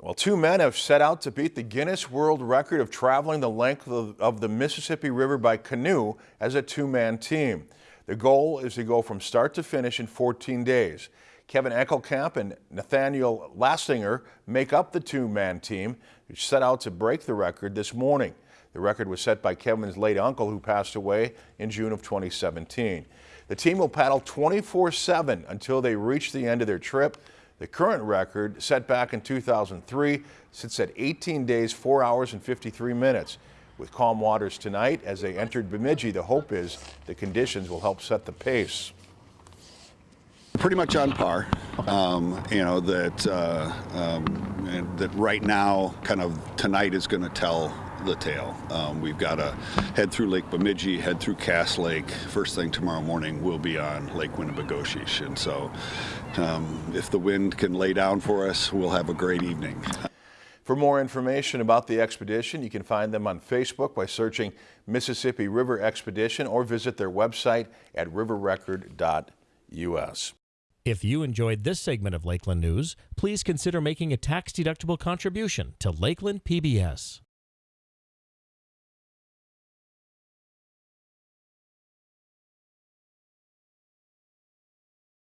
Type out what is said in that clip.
Well, two men have set out to beat the Guinness World Record of traveling the length of, of the Mississippi River by canoe as a two-man team. The goal is to go from start to finish in 14 days. Kevin Eckelkamp and Nathaniel Lastinger make up the two-man team, which set out to break the record this morning. The record was set by Kevin's late uncle, who passed away in June of 2017. The team will paddle 24-7 until they reach the end of their trip. The current record, set back in 2003, sits at 18 days, 4 hours and 53 minutes. With calm waters tonight, as they entered Bemidji, the hope is the conditions will help set the pace. Pretty much on par. Um, you know that uh, um, that right now, kind of tonight is going to tell the tale. Um, we've got to head through Lake Bemidji, head through Cass Lake. First thing tomorrow morning, we'll be on Lake Winnibigoshish. And so, um, if the wind can lay down for us, we'll have a great evening. For more information about the expedition, you can find them on Facebook by searching Mississippi River Expedition or visit their website at riverrecord.us. If you enjoyed this segment of Lakeland News, please consider making a tax-deductible contribution to Lakeland PBS.